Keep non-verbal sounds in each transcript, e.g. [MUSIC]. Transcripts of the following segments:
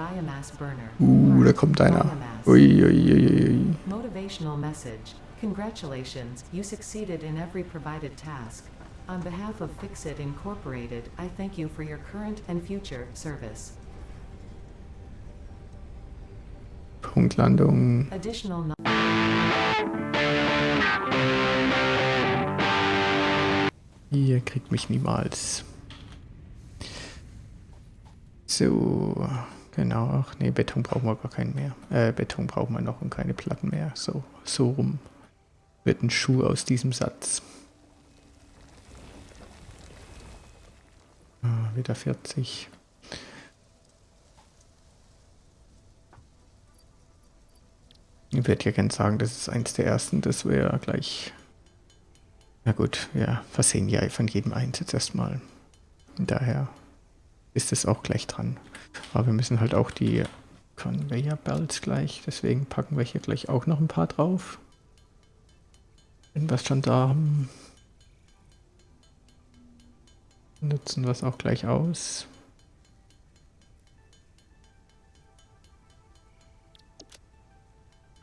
biomass burner. Uh, da kommt einer. Ui, ui, ui. Motivational message. Congratulations, you succeeded in every provided task. On behalf of Fixit Incorporated, I thank you for your current and future service. Punktlandung. Additional Ihr kriegt mich niemals. So, genau. Ach nee, Beton brauchen wir gar keinen mehr. Äh, Beton brauchen wir noch und keine Platten mehr. So, so rum wird ein Schuh aus diesem Satz. Ah, wieder 40. Ich werde ja gern sagen, das ist eins der ersten, das wäre gleich. Na gut, wir versehen ja von jedem Einsatz erstmal. Daher ist es auch gleich dran. Aber wir müssen halt auch die Conveyor Belts gleich, deswegen packen wir hier gleich auch noch ein paar drauf. Wenn wir es schon da haben, nutzen wir es auch gleich aus.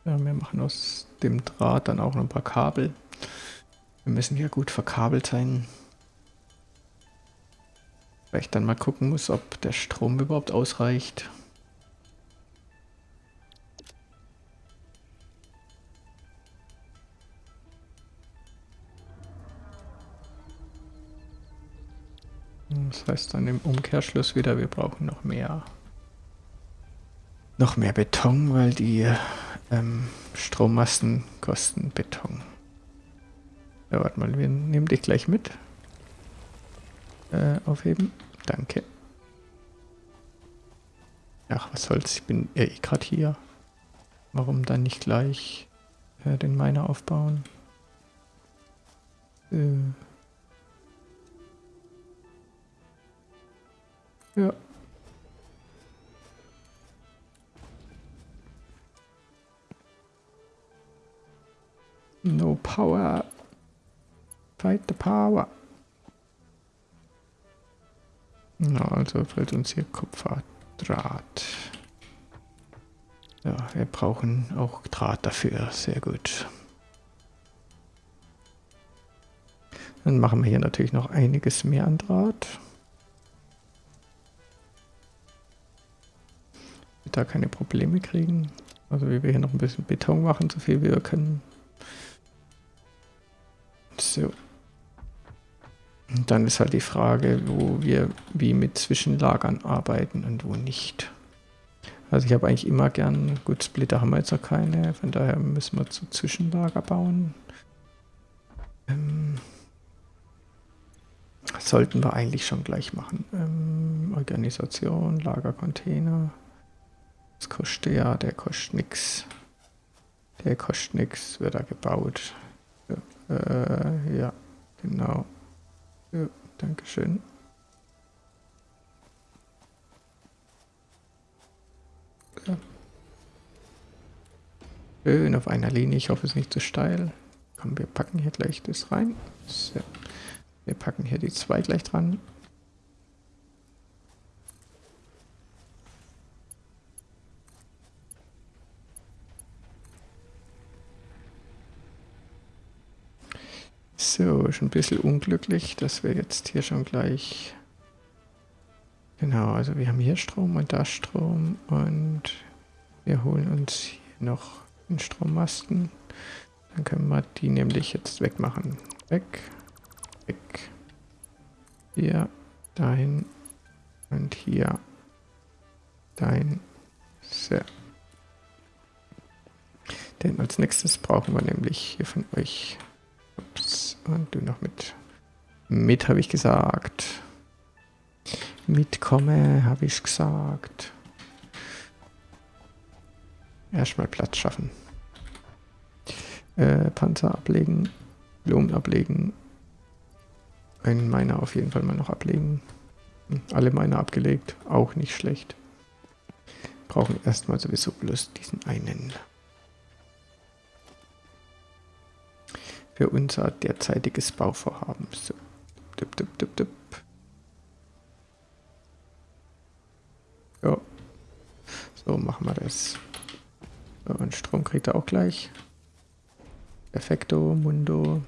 Ja, wir machen aus dem Draht dann auch noch ein paar Kabel. Wir müssen ja gut verkabelt sein. Weil ich dann mal gucken muss, ob der Strom überhaupt ausreicht. Das heißt dann im Umkehrschluss wieder, wir brauchen noch mehr noch mehr Beton, weil die ähm, Strommasten kosten Beton. Ja, warte mal, wir nehmen dich gleich mit. Äh, aufheben. Danke. Ach, was soll's, ich bin eh gerade hier. Warum dann nicht gleich äh, den Miner aufbauen? Äh. Ja. No power. Fight the power. Na, also fällt uns hier Kupferdraht. Ja, wir brauchen auch Draht dafür. Sehr gut. Dann machen wir hier natürlich noch einiges mehr an Draht. da keine Probleme kriegen. Also wie wir hier noch ein bisschen Beton machen, so viel wir können. So. Und dann ist halt die Frage, wo wir wie mit Zwischenlagern arbeiten und wo nicht. Also ich habe eigentlich immer gern, gut, Splitter haben wir jetzt noch keine, von daher müssen wir zu Zwischenlager bauen. Ähm, sollten wir eigentlich schon gleich machen. Ähm, Organisation, Lagercontainer. Das kostet ja, der kostet nichts. Der kostet nichts, wird da gebaut. Äh, ja, genau. Ja, Dankeschön. Ja. Schön auf einer Linie. Ich hoffe, es ist nicht zu steil. Komm, wir packen hier gleich das rein. So. Wir packen hier die zwei gleich dran. So, ist ein bisschen unglücklich, dass wir jetzt hier schon gleich... Genau, also wir haben hier Strom und da Strom und wir holen uns hier noch einen Strommasten. Dann können wir die nämlich jetzt wegmachen. Weg, weg. Hier, dahin und hier, dahin. So. Denn als nächstes brauchen wir nämlich hier von euch Ups. Und du noch mit. Mit, habe ich gesagt. Mitkomme, habe ich gesagt. Erstmal Platz schaffen. Äh, Panzer ablegen. Blumen ablegen. Einen meiner auf jeden Fall mal noch ablegen. Hm, alle meiner abgelegt. Auch nicht schlecht. Brauchen erstmal sowieso bloß diesen einen. Für unser derzeitiges Bauvorhaben. So. Dip, dip, dip. Ja. So machen wir das. So, und Strom kriegt er auch gleich. Perfekto, Mundo.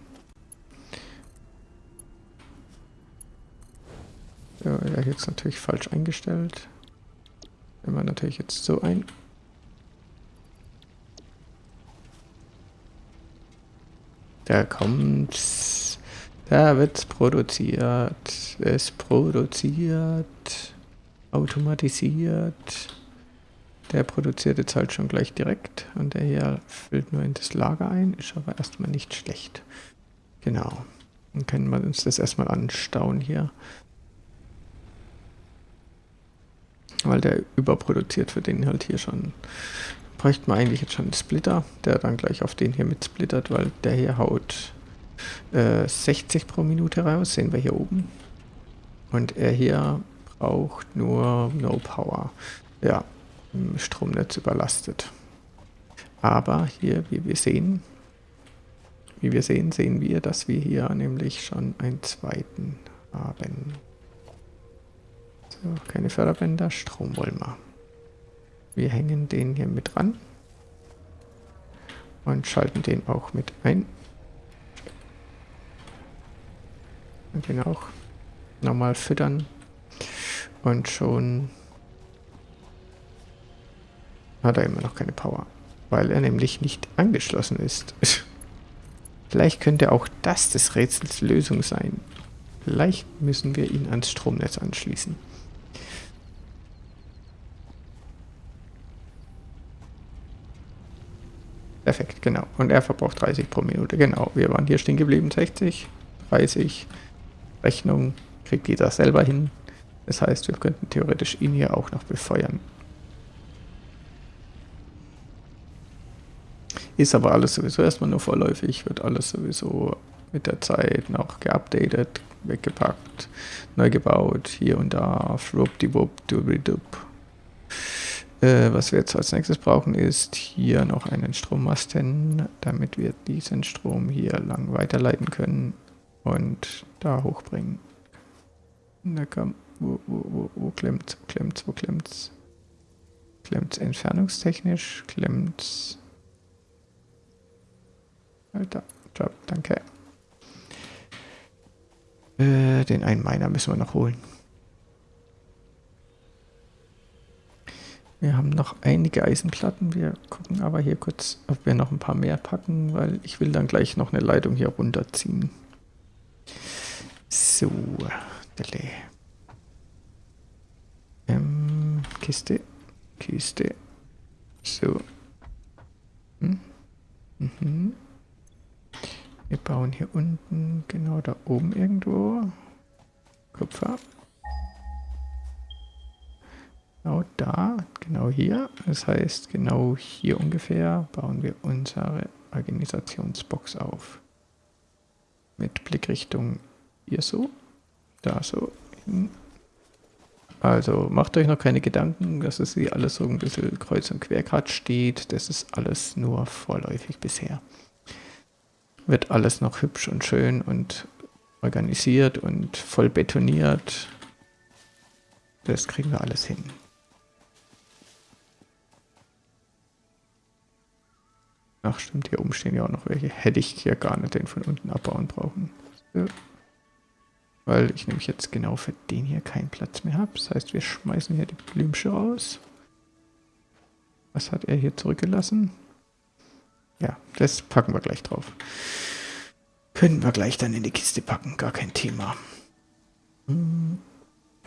Ja, jetzt natürlich falsch eingestellt. Wenn man natürlich jetzt so ein... Da kommt... Da wird's produziert. Es produziert. Automatisiert. Der produziert jetzt halt schon gleich direkt und der hier füllt nur in das Lager ein, ist aber erstmal nicht schlecht. Genau. Dann können wir uns das erstmal anstauen hier. Weil der überproduziert für den halt hier schon. Bräuchte man eigentlich jetzt schon einen Splitter, der dann gleich auf den hier mit splittert, weil der hier haut äh, 60 pro Minute raus, sehen wir hier oben. Und er hier braucht nur No Power. Ja, im Stromnetz überlastet. Aber hier, wie wir sehen, wie wir sehen, sehen wir, dass wir hier nämlich schon einen zweiten haben. So, keine Förderbänder, Strom wollen wir. Wir hängen den hier mit ran und schalten den auch mit ein. Und den auch nochmal füttern und schon hat er immer noch keine Power, weil er nämlich nicht angeschlossen ist. [LAUGHS] Vielleicht könnte auch das des Rätsels Lösung sein. Vielleicht müssen wir ihn ans Stromnetz anschließen. Perfekt, genau. Und er verbraucht 30 pro Minute. Genau, wir waren hier stehen geblieben. 60, 30. Rechnung kriegt jeder selber hin. Das heißt, wir könnten theoretisch ihn hier auch noch befeuern. Ist aber alles sowieso erstmal nur vorläufig, wird alles sowieso mit der Zeit noch geupdatet, weggepackt, neu gebaut, hier und da, schwuppdiwupp, dubidup. Äh, was wir jetzt als nächstes brauchen, ist hier noch einen Strommasten, damit wir diesen Strom hier lang weiterleiten können und da hochbringen. Na komm, wo, wo, wo, wo klemmt's, wo klemmt's, wo klemmt's? Klemmt's entfernungstechnisch, klemmt's Alter, Job, danke. Äh, den einen Miner müssen wir noch holen. Wir haben noch einige Eisenplatten. Wir gucken aber hier kurz, ob wir noch ein paar mehr packen, weil ich will dann gleich noch eine Leitung hier runterziehen. So, Dele. Ähm, Kiste, Kiste. So. Hm? Mhm. Wir bauen hier unten, genau da oben irgendwo. Kupfer. Genau da, genau hier. Das heißt, genau hier ungefähr bauen wir unsere Organisationsbox auf. Mit Blickrichtung hier so, da so hin. Also macht euch noch keine Gedanken, dass es hier alles so ein bisschen kreuz und quer gerade steht. Das ist alles nur vorläufig bisher wird alles noch hübsch und schön und organisiert und voll betoniert. Das kriegen wir alles hin. Ach stimmt, hier oben stehen ja auch noch welche. Hätte ich hier gar nicht den von unten abbauen brauchen. So. Weil ich nämlich jetzt genau für den hier keinen Platz mehr habe. Das heißt, wir schmeißen hier die Blümchen raus. Was hat er hier zurückgelassen? Ja, das packen wir gleich drauf. Können wir gleich dann in die Kiste packen, gar kein Thema. Hm.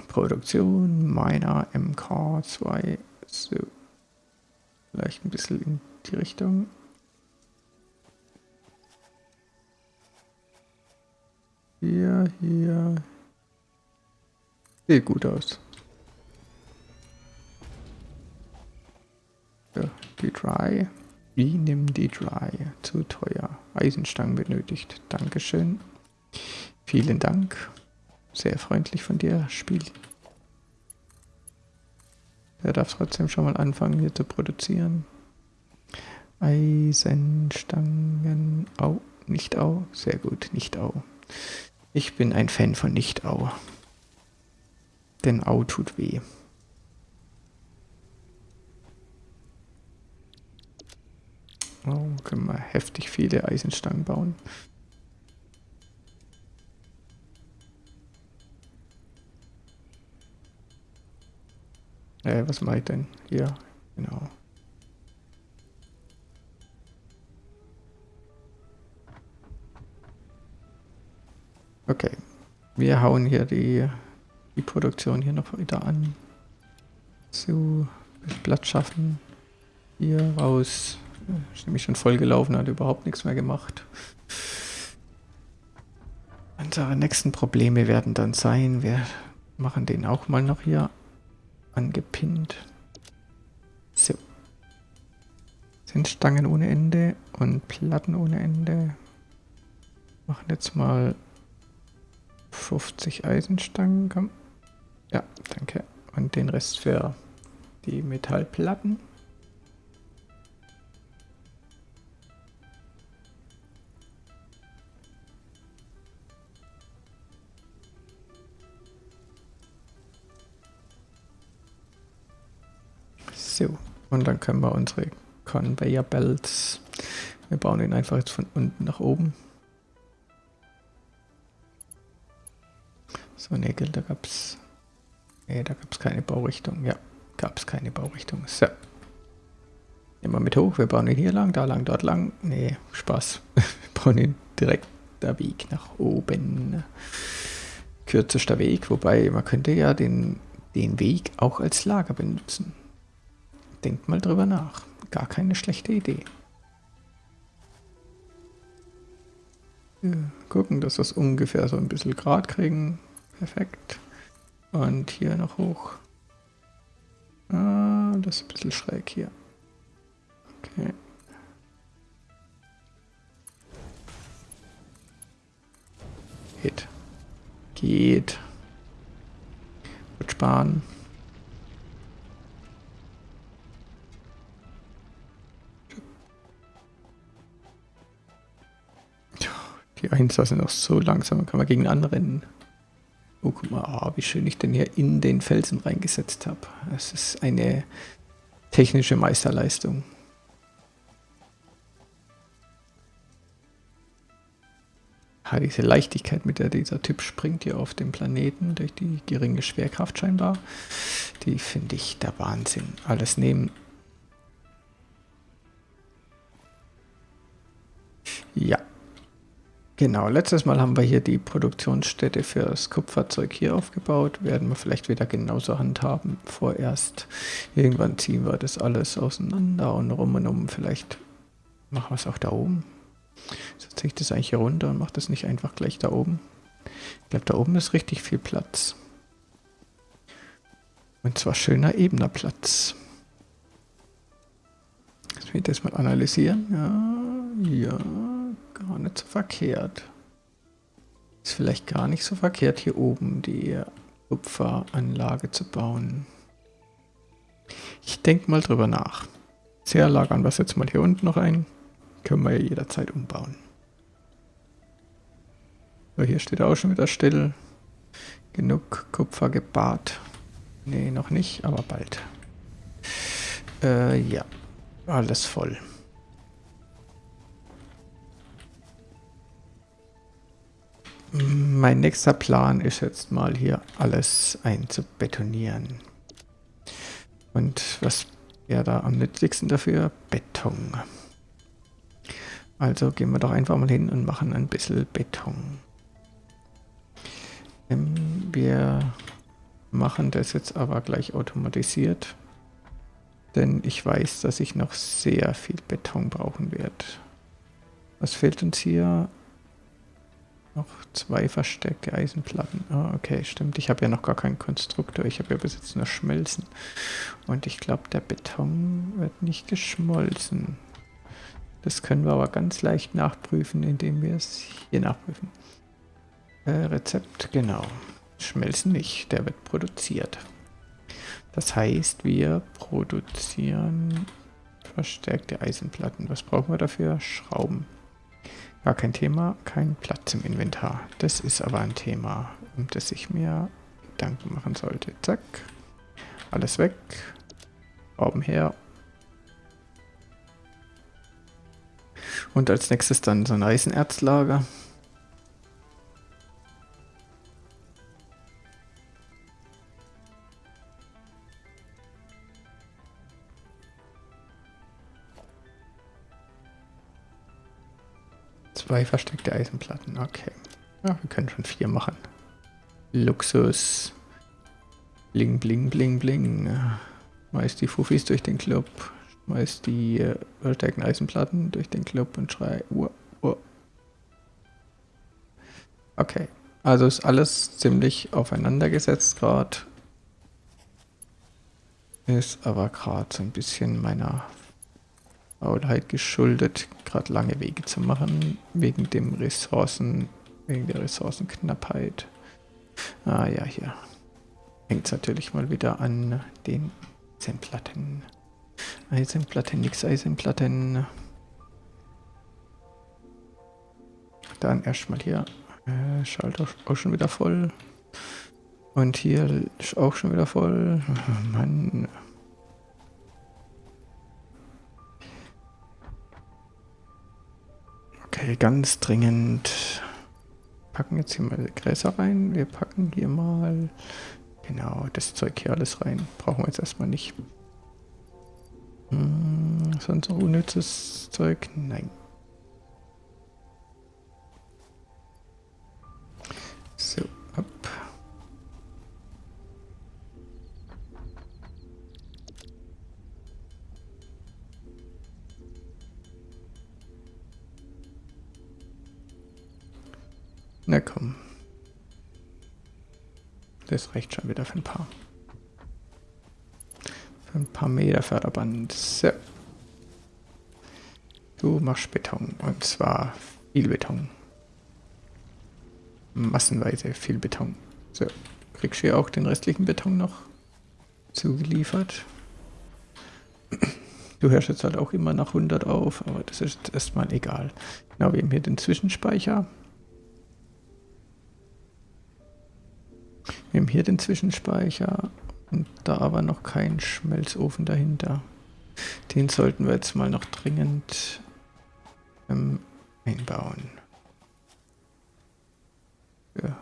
Produktion, meiner MK2. So. Vielleicht ein bisschen in die Richtung. Hier, hier. Sieht gut aus. Ja, die Dry. Wie nimm die Dry? Zu teuer. Eisenstangen benötigt. Dankeschön. Vielen Dank. Sehr freundlich von dir, Spiel. Er darf trotzdem schon mal anfangen, hier zu produzieren. Eisenstangen. Au, nicht au. Sehr gut, nicht au. Ich bin ein Fan von Nicht-Au. Denn Au tut weh. Oh, können wir heftig viele Eisenstangen bauen. Äh, was mache ich denn? Ja, genau. Okay. Wir hauen hier die, die Produktion hier noch wieder an. So, Platz schaffen. Hier raus. Ist nämlich schon voll gelaufen, hat überhaupt nichts mehr gemacht. Unsere nächsten Probleme werden dann sein, wir machen den auch mal noch hier angepinnt. So. Sind Stangen ohne Ende und Platten ohne Ende. Machen jetzt mal 50 Eisenstangen. Komm. Ja, danke. Und den Rest für die Metallplatten. So, und dann können wir unsere Conveyor Belts, wir bauen ihn einfach jetzt von unten nach oben. So, Nägel, da gab es, nee, da gab es keine Baurichtung, ja, gab es keine Baurichtung. So, nehmen wir mit hoch, wir bauen ihn hier lang, da lang, dort lang, nee, Spaß, [LAUGHS] wir bauen ihn direkt der Weg nach oben. Kürzester Weg, wobei man könnte ja den, den Weg auch als Lager benutzen. Denkt mal drüber nach. Gar keine schlechte Idee. Ja, gucken, dass wir es ungefähr so ein bisschen gerade kriegen. Perfekt. Und hier noch hoch. Ah, das ist ein bisschen schräg hier. Okay. Geht. Geht. Wird sparen. Die Einser sind auch so langsam, kann man gegen anrennen. Oh, guck mal, ah, wie schön ich den hier in den Felsen reingesetzt habe. Es ist eine technische Meisterleistung. Ja, diese Leichtigkeit, mit der dieser Typ springt hier auf dem Planeten, durch die geringe Schwerkraft scheinbar, die finde ich der Wahnsinn. Alles nehmen. Ja, Genau, letztes Mal haben wir hier die Produktionsstätte für das Kupferzeug hier aufgebaut. Werden wir vielleicht wieder genauso handhaben. Vorerst irgendwann ziehen wir das alles auseinander und rum und um. Vielleicht machen wir es auch da oben. Setze ich das eigentlich hier runter und mache das nicht einfach gleich da oben. Ich glaube, da oben ist richtig viel Platz. Und zwar schöner, ebener Platz. Lass mich das mal analysieren. Ja, ja gar nicht so verkehrt. Ist vielleicht gar nicht so verkehrt, hier oben die Kupferanlage zu bauen. Ich denke mal drüber nach. Sehr lagern wir es jetzt mal hier unten noch ein. Können wir ja jederzeit umbauen. So, hier steht auch schon wieder still. Genug Kupfer gebart. Nee, noch nicht, aber bald. Äh, ja. Alles voll. Mein nächster Plan ist jetzt mal hier alles einzubetonieren. Und was wäre da am nützlichsten dafür? Beton. Also gehen wir doch einfach mal hin und machen ein bisschen Beton. Ähm, wir machen das jetzt aber gleich automatisiert. Denn ich weiß, dass ich noch sehr viel Beton brauchen werde. Was fehlt uns hier? Noch zwei versteckte Eisenplatten. Ah, okay, stimmt. Ich habe ja noch gar keinen Konstruktor. Ich habe ja bis jetzt nur Schmelzen. Und ich glaube, der Beton wird nicht geschmolzen. Das können wir aber ganz leicht nachprüfen, indem wir es hier nachprüfen. Äh, Rezept, genau. Schmelzen nicht, der wird produziert. Das heißt, wir produzieren verstärkte Eisenplatten. Was brauchen wir dafür? Schrauben. Gar kein Thema, kein Platz im Inventar. Das ist aber ein Thema, um das ich mir Gedanken machen sollte. Zack. Alles weg. Schrauben her. Und als nächstes dann so ein Eisenerzlager. Zwei versteckte Eisenplatten, okay. Ja, wir können schon vier machen. Luxus. Bling, bling, bling, bling. Schmeiß die Fufis durch den Club. Schmeiß die äh, versteckten Eisenplatten durch den Club und schrei. Uah, uah. Okay, also ist alles ziemlich aufeinander gesetzt gerade. Ist aber gerade so ein bisschen meiner Faulheit geschuldet, gerade lange Wege zu machen, wegen dem Ressourcen, wegen der Ressourcenknappheit. Ah ja, hier hängt es natürlich mal wieder an den Eisenplatten. Eisenplatten, nix Eisenplatten. Dann erstmal hier. Äh, Schalter auch schon wieder voll. Und hier auch schon wieder voll. [LAUGHS] Mann. Okay, ganz dringend. Packen jetzt hier mal Gräser rein. Wir packen hier mal genau das Zeug hier alles rein. Brauchen wir jetzt erstmal nicht. Hm, sonst noch unnützes Zeug? Nein. Na komm. Das reicht schon wieder für ein paar. Für ein paar Meter Förderband. So. Du machst Beton. Und zwar viel Beton. Massenweise viel Beton. So. Kriegst du hier auch den restlichen Beton noch zugeliefert. Du hörst jetzt halt auch immer nach 100 auf, aber das ist erstmal egal. Genau, wir haben hier den Zwischenspeicher. Wir haben hier den Zwischenspeicher und da aber noch kein Schmelzofen dahinter. Den sollten wir jetzt mal noch dringend ähm, einbauen. Ja.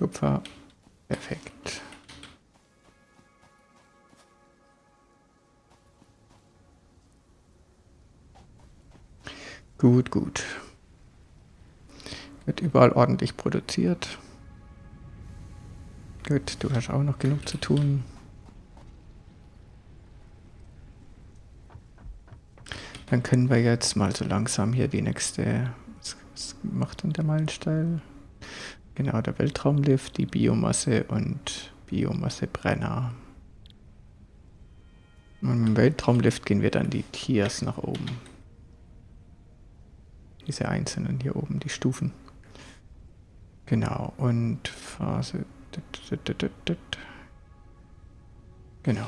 Kupfer. Perfekt. Gut, gut. Wird überall ordentlich produziert. Gut, du hast auch noch genug zu tun. Dann können wir jetzt mal so langsam hier die nächste... Was, was macht denn der Meilenstein? Genau, der Weltraumlift, die Biomasse und Biomassebrenner. Und im Weltraumlift gehen wir dann die Tiers nach oben. Diese einzelnen hier oben, die Stufen. Genau, und Phase... Genau.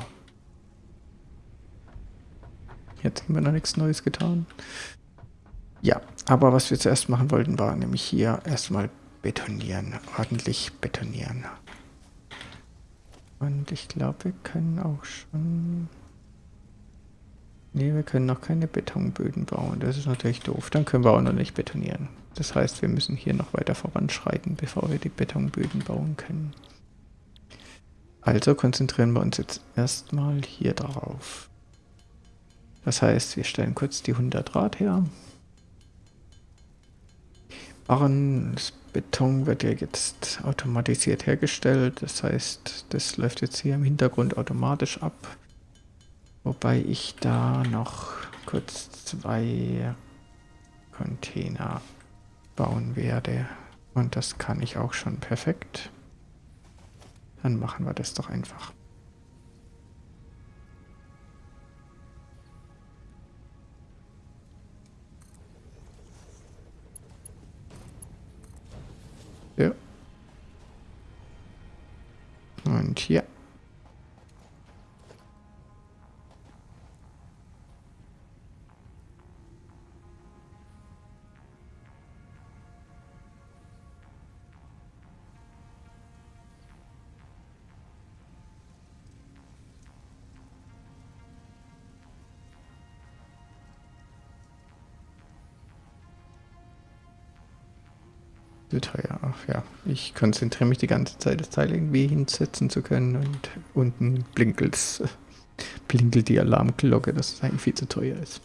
Jetzt haben wir noch nichts Neues getan. Ja, aber was wir zuerst machen wollten, war nämlich hier erstmal betonieren, ordentlich betonieren. Und ich glaube, wir können auch schon... Ne, wir können noch keine Betonböden bauen. Das ist natürlich doof. Dann können wir auch noch nicht betonieren. Das heißt, wir müssen hier noch weiter voranschreiten, bevor wir die Betonböden bauen können. Also konzentrieren wir uns jetzt erstmal hier drauf. Das heißt, wir stellen kurz die 100 Rad her. Barren, das Beton wird ja jetzt automatisiert hergestellt. Das heißt, das läuft jetzt hier im Hintergrund automatisch ab. Wobei ich da noch kurz zwei Container bauen werde. Und das kann ich auch schon perfekt. Dann machen wir das doch einfach. Ja. Und ich konzentriere mich die ganze Zeit, das Teil irgendwie hinsetzen zu können und unten blinkelt's, [LAUGHS] blinkelt die Alarmglocke, dass es eigentlich viel zu teuer ist.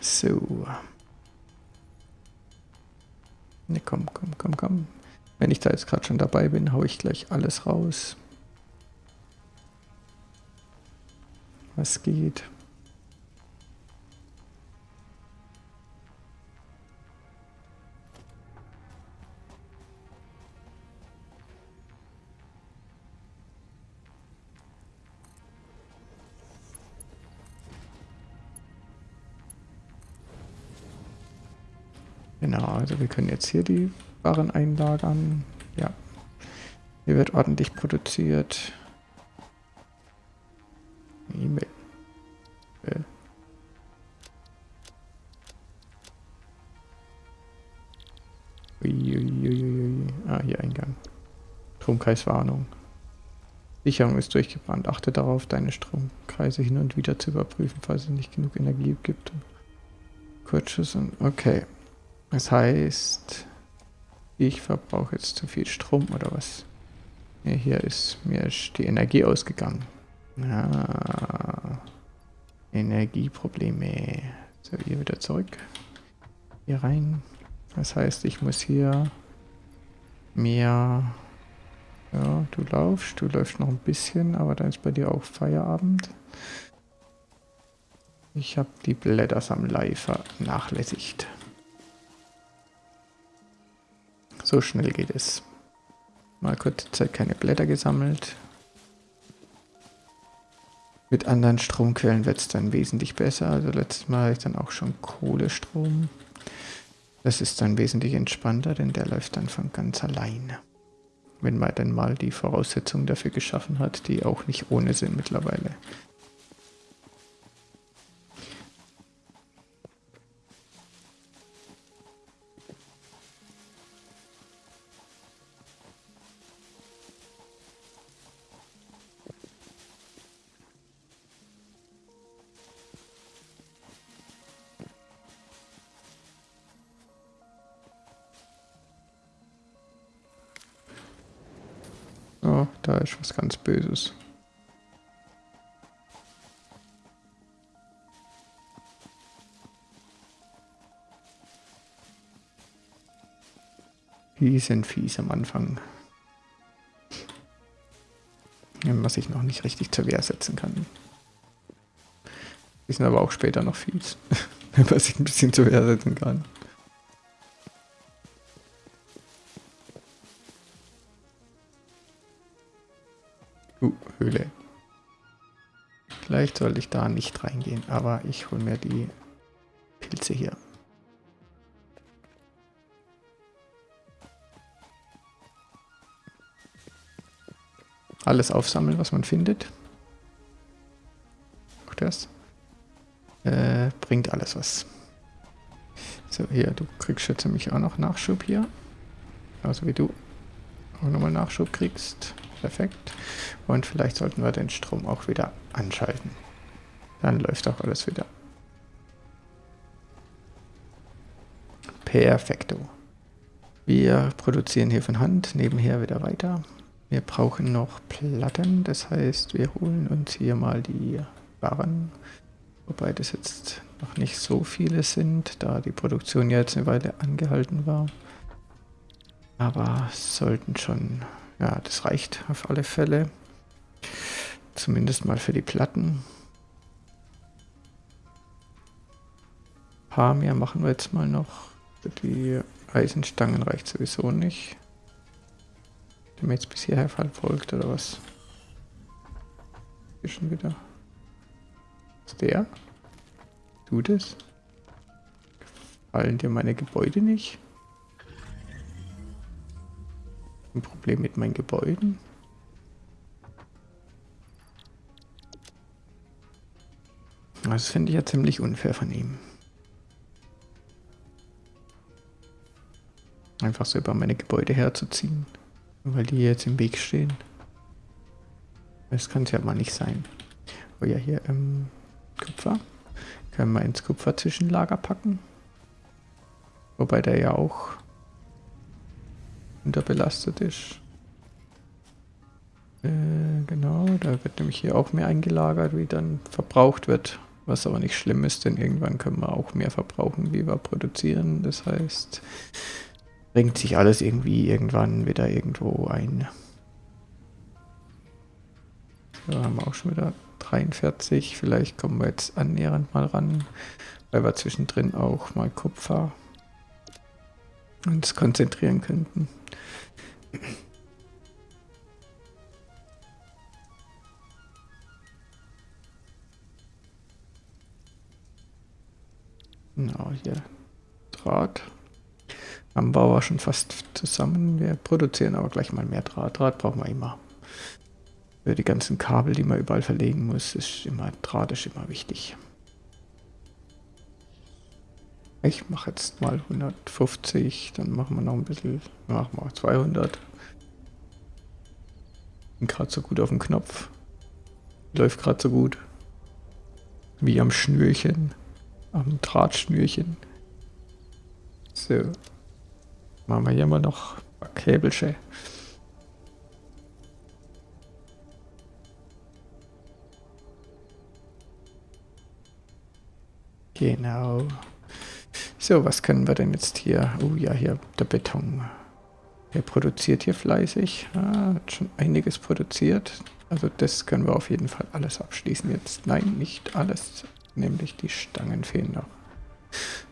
So. Ne, komm, komm, komm, komm. Wenn ich da jetzt gerade schon dabei bin, haue ich gleich alles raus. Was geht? Genau, also wir können jetzt hier die Waren einlagern. Ja, hier wird ordentlich produziert. E-Mail. Äh. Ah, hier Eingang. Stromkreiswarnung. Sicherung ist durchgebrannt. Achte darauf, deine Stromkreise hin und wieder zu überprüfen, falls es nicht genug Energie gibt. Kurzschuss und... Okay. Das heißt, ich verbrauche jetzt zu viel Strom oder was? Ja, hier ist mir die Energie ausgegangen. Ah, Energieprobleme. So, hier wieder zurück. Hier rein. Das heißt, ich muss hier mehr... Ja, du laufst, du läufst noch ein bisschen, aber dann ist bei dir auch Feierabend. Ich habe die Blättersammlei vernachlässigt. So schnell geht es. Mal kurze Zeit keine Blätter gesammelt. Mit anderen Stromquellen wird es dann wesentlich besser. Also letztes Mal hatte ich dann auch schon Kohlestrom. Das ist dann wesentlich entspannter, denn der läuft dann von ganz alleine. Wenn man dann mal die Voraussetzungen dafür geschaffen hat, die auch nicht ohne sind mittlerweile. Sind fies am Anfang. Was ich noch nicht richtig zur Wehr setzen kann. Die sind aber auch später noch fies. [LAUGHS] Was ich ein bisschen zur Wehr setzen kann. Uh, Höhle. Vielleicht sollte ich da nicht reingehen, aber ich hole mir die Pilze hier. Alles aufsammeln, was man findet. Auch das. Äh, bringt alles was. So, hier, du kriegst jetzt nämlich auch noch Nachschub hier. Also wie du auch nochmal Nachschub kriegst. Perfekt. Und vielleicht sollten wir den Strom auch wieder anschalten. Dann läuft auch alles wieder. Perfekto. Wir produzieren hier von Hand, nebenher wieder weiter. Wir brauchen noch Platten, das heißt, wir holen uns hier mal die Waren, wobei das jetzt noch nicht so viele sind, da die Produktion jetzt eine Weile angehalten war. Aber sollten schon ja, das reicht auf alle Fälle. Zumindest mal für die Platten. Ein paar mehr machen wir jetzt mal noch. Die Eisenstangen reicht sowieso nicht. Der mir jetzt bis hierher verfolgt oder was? Hier schon wieder. Ist der? Du das? Gefallen dir meine Gebäude nicht? Ein Problem mit meinen Gebäuden? Das finde ich ja ziemlich unfair von ihm. Einfach so über meine Gebäude herzuziehen. Weil die jetzt im Weg stehen. Das kann es ja mal nicht sein. Oh ja, hier ähm, Kupfer. Können wir ins Kupferzwischenlager packen. Wobei der ja auch unterbelastet ist. Äh, genau, da wird nämlich hier auch mehr eingelagert, wie dann verbraucht wird. Was aber nicht schlimm ist, denn irgendwann können wir auch mehr verbrauchen, wie wir produzieren. Das heißt, bringt sich alles irgendwie irgendwann wieder irgendwo ein. So, haben wir auch schon wieder 43. Vielleicht kommen wir jetzt annähernd mal ran, weil wir zwischendrin auch mal Kupfer uns konzentrieren könnten. Genau, hier Draht. Am Bau war schon fast zusammen. Wir produzieren aber gleich mal mehr Draht. Draht brauchen wir immer. Für die ganzen Kabel, die man überall verlegen muss, ist immer Draht ist immer wichtig. Ich mache jetzt mal 150, dann machen wir noch ein bisschen, machen wir 200. Bin gerade so gut auf dem Knopf. Läuft gerade so gut. Wie am Schnürchen am Drahtschnürchen. So. Machen wir hier mal noch ein Käbelchen. Genau. So, was können wir denn jetzt hier? Oh ja, hier der Beton. Der produziert hier fleißig. Ah, hat schon einiges produziert. Also das können wir auf jeden Fall alles abschließen jetzt. Nein, nicht alles nämlich die Stangen fehlen noch.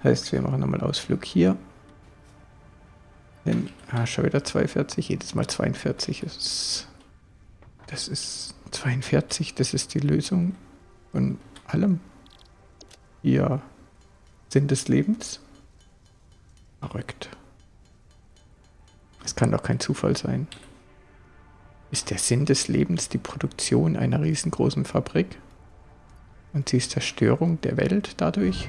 Heißt, wir machen nochmal Ausflug hier. Denn, ah, schon wieder 42, jedes Mal 42 ist das ist 42, das ist die Lösung von allem. Hier Sinn des Lebens. Verrückt. Es kann doch kein Zufall sein. Ist der Sinn des Lebens die Produktion einer riesengroßen Fabrik? Und sie ist Zerstörung der Welt dadurch?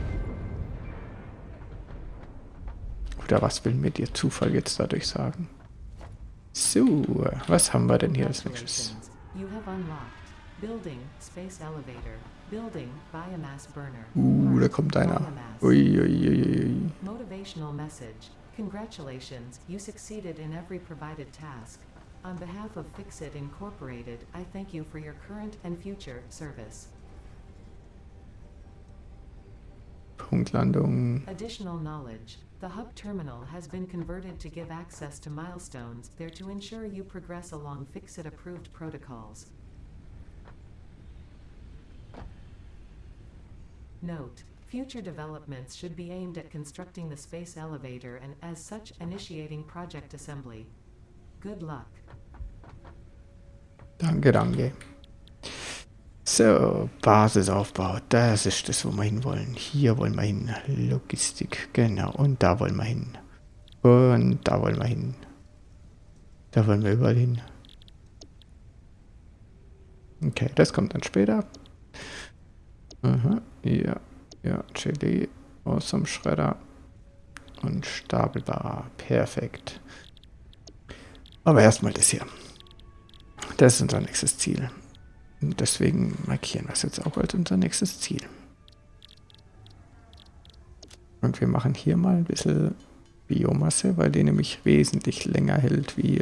Oder was will mir der Zufall jetzt dadurch sagen? So, was haben wir denn hier als nächstes? Uh, da kommt einer. Ui, ui, ui, ui. Motivational message. Congratulations, you succeeded in every provided task. On behalf of Fixit Incorporated, I thank you for your current and future service. Punktlandung. Additional knowledge. The hub terminal has been converted to give access to milestones there to ensure you progress along Fixit approved protocols. Note, future developments should be aimed at constructing the space elevator and as such initiating project assembly. Good luck. Danke, danke. So, Basisaufbau, das ist das, wo wir hinwollen. Hier wollen wir hin. Logistik, genau. Und da wollen wir hin. Und da wollen wir hin. Da wollen wir überall hin. Okay, das kommt dann später. Aha, ja, ja, Chili, Awesome Schredder und Stapelbarer. Perfekt. Aber erstmal das hier. Das ist unser nächstes Ziel. Deswegen markieren wir es jetzt auch als unser nächstes Ziel. Und wir machen hier mal ein bisschen Biomasse, weil die nämlich wesentlich länger hält wie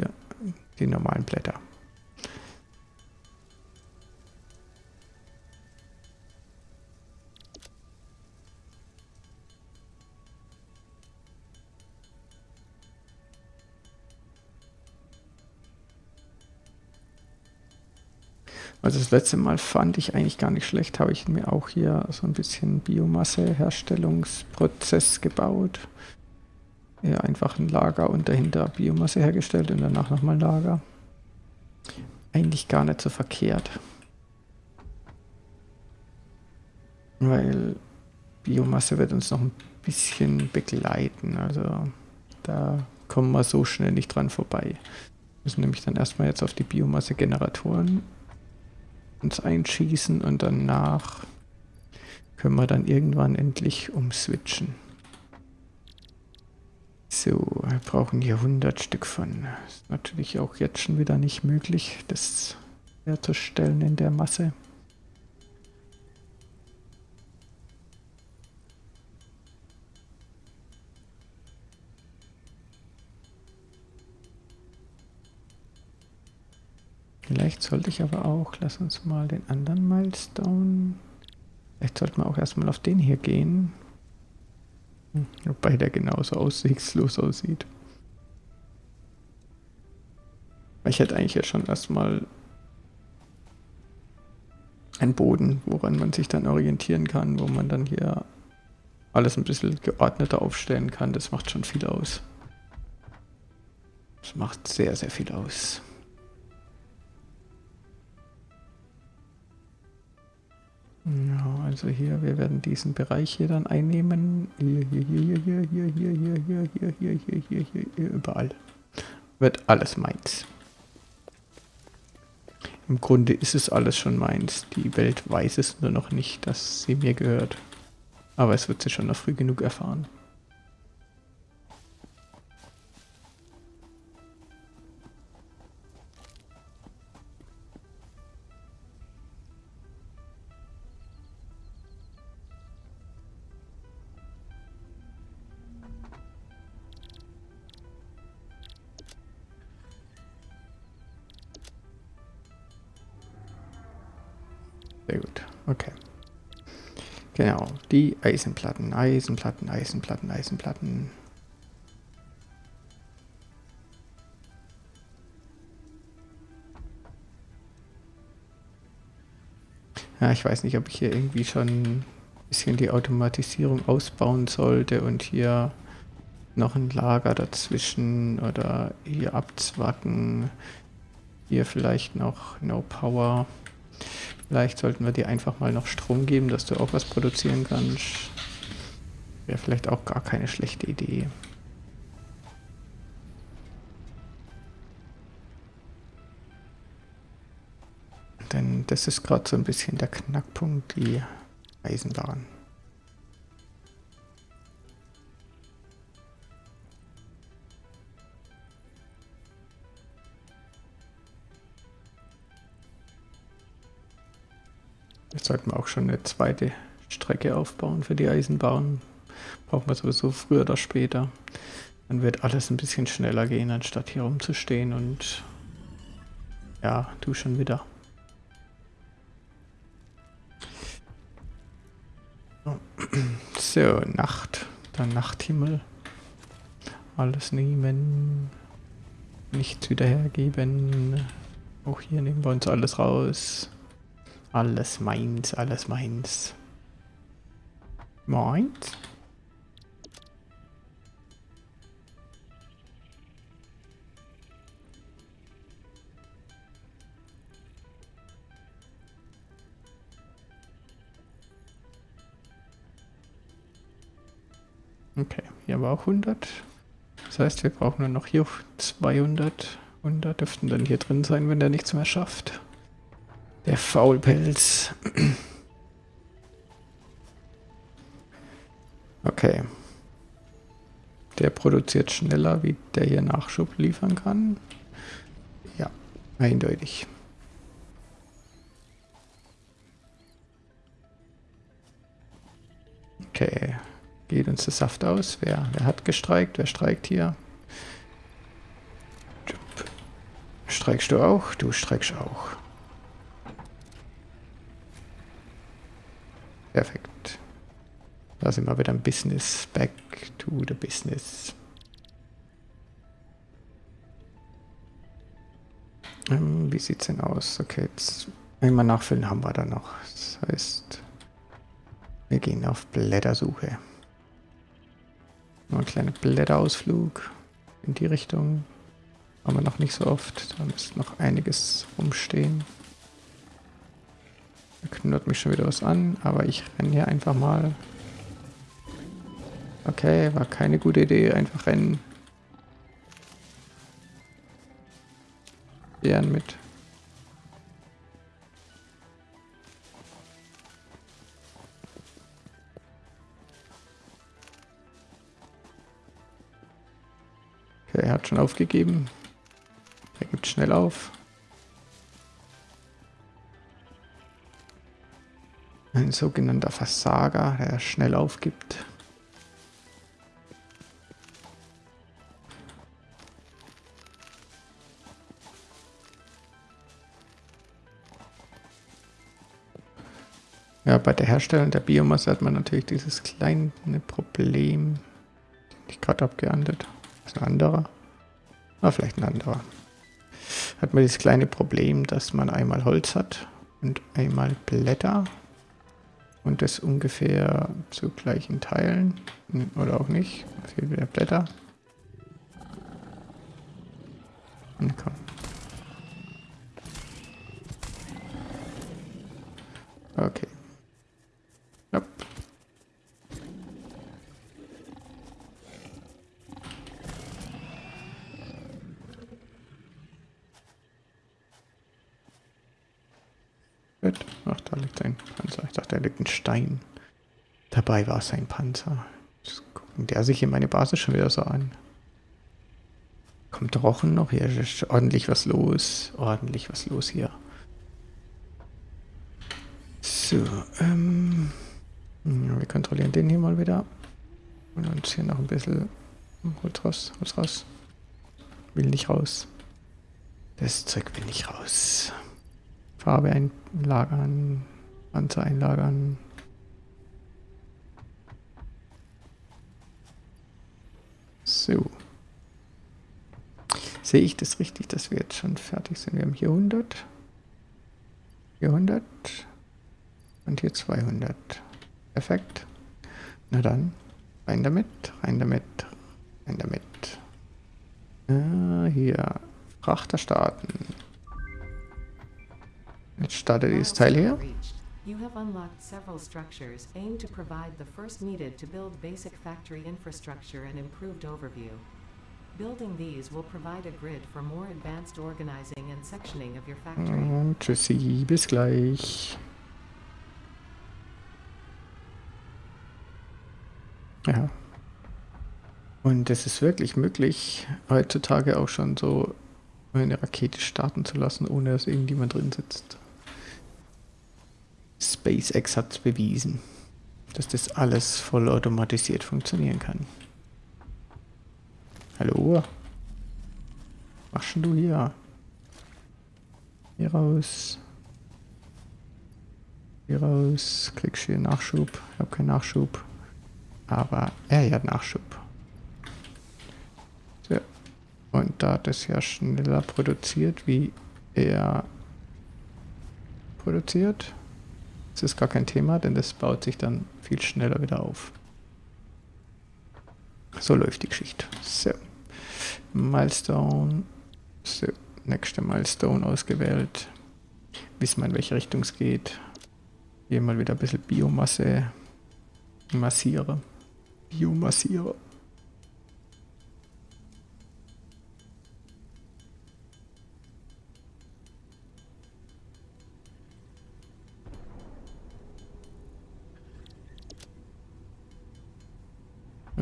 die normalen Blätter. Also das letzte Mal fand ich eigentlich gar nicht schlecht, habe ich mir auch hier so ein bisschen Biomasse-Herstellungsprozess gebaut. Ja, einfach ein Lager und dahinter Biomasse hergestellt und danach nochmal ein Lager. Eigentlich gar nicht so verkehrt. Weil Biomasse wird uns noch ein bisschen begleiten. Also da kommen wir so schnell nicht dran vorbei. Wir müssen nämlich dann erstmal jetzt auf die Biomasse-Generatoren uns einschießen und danach können wir dann irgendwann endlich umswitchen. So, wir brauchen hier 100 Stück von. Ist natürlich auch jetzt schon wieder nicht möglich. Das herzustellen in der Masse. Vielleicht sollte ich aber auch, lass uns mal den anderen Milestone, vielleicht sollten wir auch erstmal auf den hier gehen. Wobei der genauso aussichtslos aussieht. Ich hätte eigentlich jetzt schon erstmal einen Boden, woran man sich dann orientieren kann, wo man dann hier alles ein bisschen geordneter aufstellen kann. Das macht schon viel aus. Das macht sehr, sehr viel aus. Ja, also hier, wir werden diesen Bereich hier dann einnehmen. Hier, hier, hier, hier, hier, hier, hier, hier, hier, hier, hier, hier, hier, hier, überall. Wird alles meins. Im Grunde ist es alles schon meins. Die Welt weiß es nur noch nicht, dass sie mir gehört. Aber es wird sie schon noch früh genug erfahren. Die Eisenplatten, Eisenplatten, Eisenplatten, Eisenplatten. Ja, ich weiß nicht, ob ich hier irgendwie schon ein bisschen die Automatisierung ausbauen sollte und hier noch ein Lager dazwischen oder hier abzwacken. Hier vielleicht noch No Power. Vielleicht sollten wir dir einfach mal noch Strom geben, dass du auch was produzieren kannst. Wäre vielleicht auch gar keine schlechte Idee. Denn das ist gerade so ein bisschen der Knackpunkt, die Eisenbahn. Sollten wir auch schon eine zweite Strecke aufbauen für die Eisenbahn. Brauchen wir sowieso früher oder später. Dann wird alles ein bisschen schneller gehen, anstatt hier rumzustehen und ja, du schon wieder. So, Nacht. Der Nachthimmel. Alles nehmen. Nichts wieder hergeben. Auch hier nehmen wir uns alles raus. Alles meins, alles meins. Meins? Okay, hier war auch 100. Das heißt, wir brauchen nur noch hier 200. 100 dürften dann hier drin sein, wenn der nichts mehr schafft. Der Faulpelz. Okay. Der produziert schneller, wie der hier Nachschub liefern kann. Ja, eindeutig. Okay. Geht uns der Saft aus? Wer, wer hat gestreikt? Wer streikt hier? Streikst du auch? Du streikst auch. Perfekt. Da sind wir wieder im Business. Back to the business. Ähm, wie sieht's denn aus? Okay, jetzt einmal nachfüllen haben wir da noch. Das heißt, wir gehen auf Blättersuche. Noch ein kleiner Blätterausflug in die Richtung. Haben wir noch nicht so oft. Da müsste noch einiges rumstehen. Da knurrt mich schon wieder was an, aber ich renne hier einfach mal. Okay, war keine gute Idee, einfach rennen. Bären mit. Okay, er hat schon aufgegeben. Er gibt schnell auf. Ein sogenannter Versager, der schnell aufgibt. Ja, bei der Herstellung der Biomasse hat man natürlich dieses kleine Problem. Ich gerade abgeahndet. Das ist ein anderer. Ah, vielleicht ein anderer. Hat man dieses kleine Problem, dass man einmal Holz hat und einmal Blätter. Und das ungefähr zu gleichen Teilen. Oder auch nicht. Fehlt wieder Blätter. Und komm. Okay. Yep. Gut. Ach, da liegt ein Panzer. Ich dachte, da ein Stein. Dabei war es ein Panzer. Jetzt gucken der sich hier meine Basis schon wieder so an. Kommt Rochen noch? Hier ist ordentlich was los. Ordentlich was los hier. So, ähm... Wir kontrollieren den hier mal wieder. Und uns hier noch ein bisschen... Holz raus, Holz raus. Will nicht raus. Das Zeug will nicht raus. Farbe einlagern. Panzer einlagern. So. Sehe ich das richtig, dass wir jetzt schon fertig sind? Wir haben hier 100. Hier 100. Und hier 200. Perfekt. Na dann, rein damit, rein damit, rein damit. Ah, hier, Frachter starten. Jetzt startet dieses Teil hier. You have unlocked several structures aimed to provide the first needed to build basic factory infrastructure and improved overview. Building these will provide a grid for more advanced organizing and sectioning of your factory. Und tschüssi, bis gleich. Ja. Und es ist wirklich möglich, heutzutage auch schon so eine Rakete starten zu lassen, ohne dass irgendjemand drin sitzt. SpaceX hat es bewiesen, dass das alles vollautomatisiert funktionieren kann. Hallo? Was machst du hier? Hier raus. Hier raus. Kriegst hier Nachschub. Ich habe keinen Nachschub. Aber er hat Nachschub. So. Und da das ja schneller produziert, wie er produziert, ist es gar kein Thema, denn das baut sich dann viel schneller wieder auf. So läuft die Geschichte. So. Milestone. So. Nächste Milestone ausgewählt. Wissen wir, in welche Richtung es geht. Hier mal wieder ein bisschen Biomasse massiere. Biomassiere.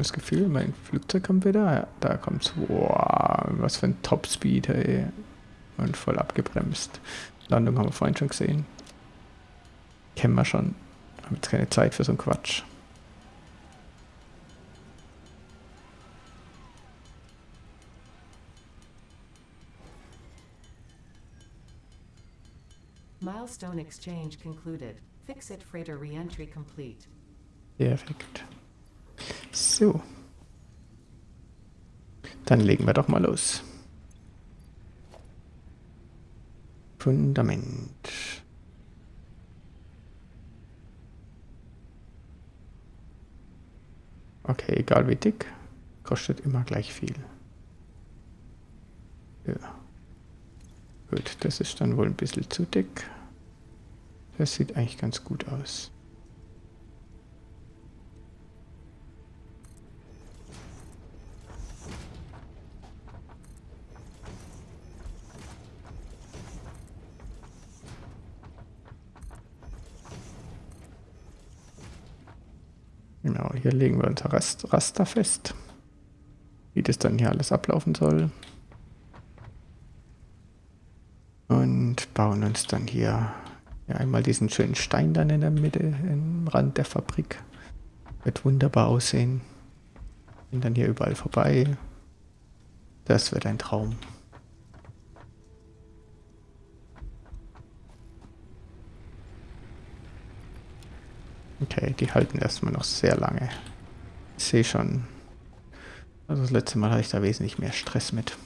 Das Gefühl, mein Flugzeug kommt wieder. Da kommt's. Wow, was für ein Topspeed, ey. Und voll abgebremst. Landung haben wir vorhin schon gesehen. Kennen wir schon. Haben jetzt keine Zeit für so einen Quatsch. Milestone exchange concluded. Fix-it freighter re-entry complete. Perfekt. So. Dann legen wir doch mal los. Fundament. Okay, egal wie dick, kostet immer gleich viel. Ja. Gut, das ist dann wohl ein bisschen zu dick. Das sieht eigentlich ganz gut aus. Genau, hier legen wir unser Rast Raster fest, wie das dann hier alles ablaufen soll. Und bauen uns dann hier Ja, einmal diesen schönen Stein dann in der Mitte, im Rand der Fabrik. Wird wunderbar aussehen. Und dann hier überall vorbei. Das wird ein Traum. Okay, die halten erstmal noch sehr lange. Ich sehe schon. Also das letzte Mal hatte ich da wesentlich mehr Stress mit.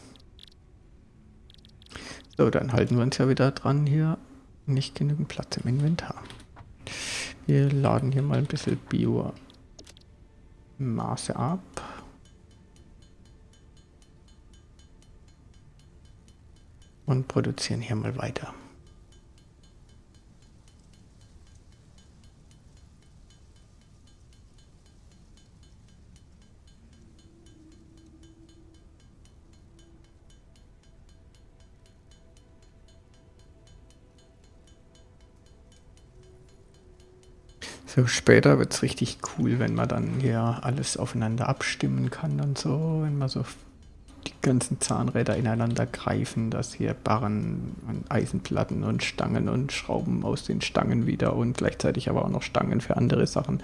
So, dann halten wir uns ja wieder dran hier. Nicht genügend Platz im Inventar. Wir laden hier mal ein bisschen Biomasse ab. Und produzieren hier mal weiter. So später wird es richtig cool, wenn man dann hier alles aufeinander abstimmen kann und so, wenn man so die ganzen Zahnräder ineinander greifen, dass hier Barren und Eisenplatten und Stangen und Schrauben aus den Stangen wieder und gleichzeitig aber auch noch Stangen für andere Sachen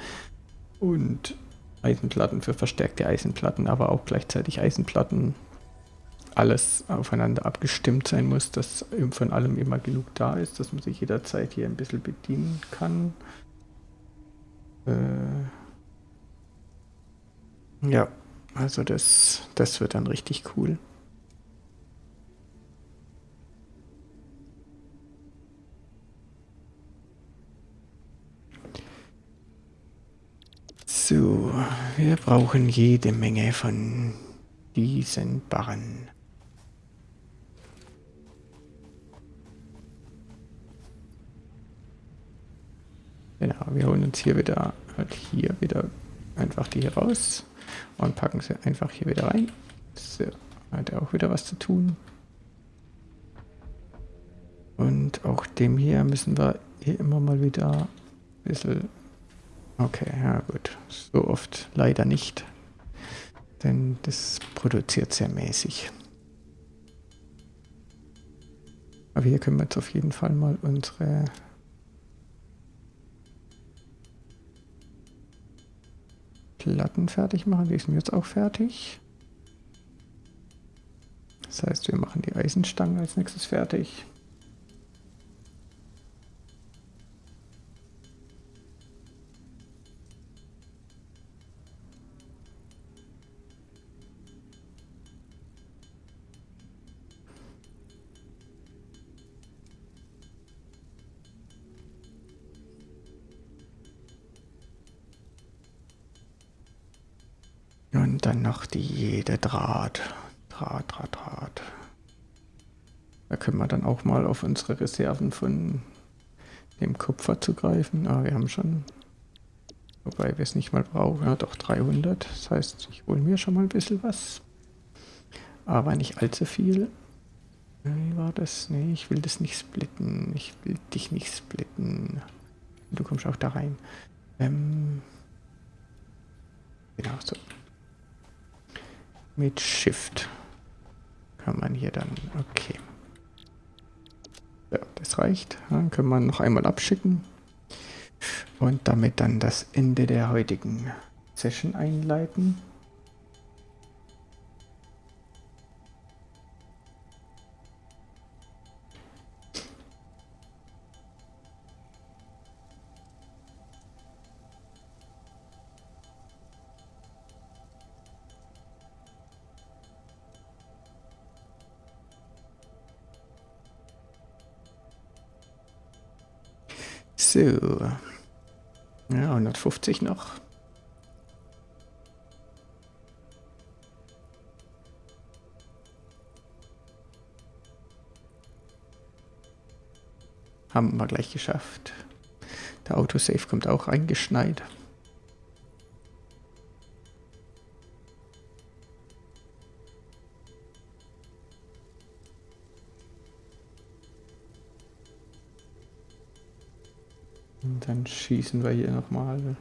und Eisenplatten für verstärkte Eisenplatten, aber auch gleichzeitig Eisenplatten. Alles aufeinander abgestimmt sein muss, dass von allem immer genug da ist, dass man sich jederzeit hier ein bisschen bedienen kann. Äh, ja, also das, das wird dann richtig cool. So, wir brauchen jede Menge von diesen Barren. Genau, wir holen uns hier wieder, halt hier wieder einfach die hier raus und packen sie einfach hier wieder rein. So, hat er auch wieder was zu tun. Und auch dem hier müssen wir hier immer mal wieder ein bisschen... Okay, ja gut. So oft leider nicht. Denn das produziert sehr mäßig. Aber hier können wir jetzt auf jeden Fall mal unsere Platten fertig machen. Die sind jetzt auch fertig. Das heißt, wir machen die Eisenstangen als nächstes fertig. Dann noch die jede Draht. Draht, Draht, Draht. Da können wir dann auch mal auf unsere Reserven von dem Kupfer zugreifen. Ah, wir haben schon, wobei wir es nicht mal brauchen, ja doch 300. Das heißt, ich hole mir schon mal ein bisschen was. Aber nicht allzu viel. Wie war das? Nee, ich will das nicht splitten. Ich will dich nicht splitten. Du kommst auch da rein. Ähm, genau so mit Shift kann man hier dann, okay. Ja, das reicht. Dann können wir noch einmal abschicken und damit dann das Ende der heutigen Session einleiten. So. Ja, 150 noch. Haben wir gleich geschafft. Der Autosave kommt auch eingeschneit. Schießen wir hier nochmal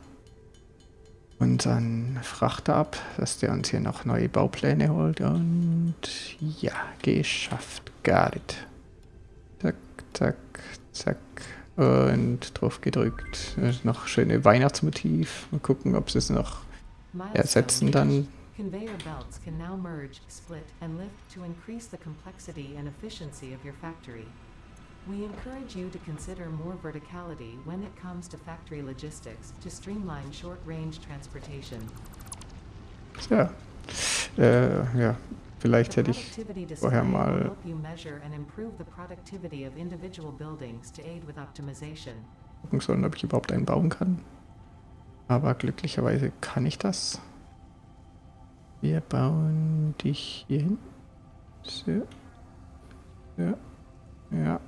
unseren Frachter ab, dass der uns hier noch neue Baupläne holt. Und ja, geschafft. Got it. Zack, zack, zack, und drauf gedrückt. Noch schöne Weihnachtsmotiv. Mal gucken, ob sie es noch ersetzen dann. Conveyor belts can now merge, split, and lift to increase the complexity and efficiency of your factory. We encourage you to consider more verticality when it comes to factory logistics to streamline short-range transportation. Ja. Äh, ja. Vielleicht hätte ich vorher mal gucken sollen, ob ich überhaupt einen bauen kann. Aber glücklicherweise kann ich das. Wir bauen dich hier hin. So. Ja. Ja.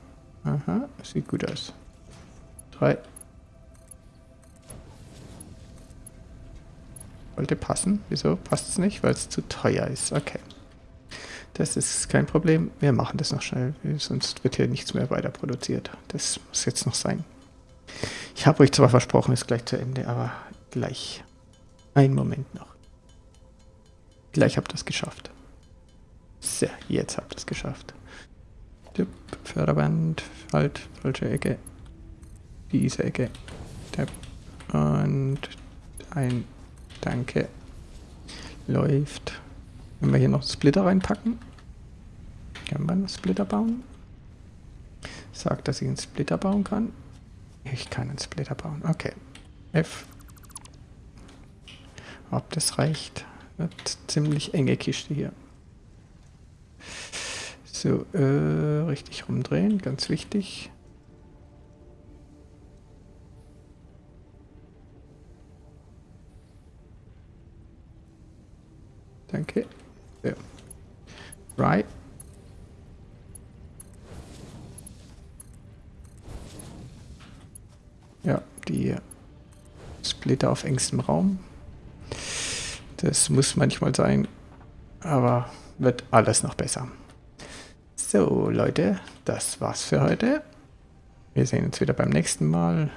Aha. Sieht gut aus. Drei. Wollte passen. Wieso passt es nicht? Weil es zu teuer ist. Okay. Das ist kein Problem. Wir machen das noch schnell. Sonst wird hier nichts mehr weiter produziert. Das muss jetzt noch sein. Ich habe euch zwar versprochen, es ist gleich zu Ende, aber gleich. Einen Moment noch. Gleich habt ihr es geschafft. So, jetzt habt ihr es geschafft. Tipp, Förderband, halt, falsche Ecke. Diese Ecke. Tipp. Und ein Danke. Läuft. Wenn wir hier noch Splitter reinpacken. Können wir einen Splitter bauen? Sagt, dass ich einen Splitter bauen kann. Ich kann einen Splitter bauen. Okay. F. Ob das reicht? Wird ziemlich enge Kiste hier. So, äh, richtig rumdrehen, ganz wichtig. Danke. So. Right. Ja, die Splitter auf engstem Raum. Das muss manchmal sein, aber wird alles noch besser. So, Leute, das war's für heute. Wir sehen uns wieder beim nächsten Mal.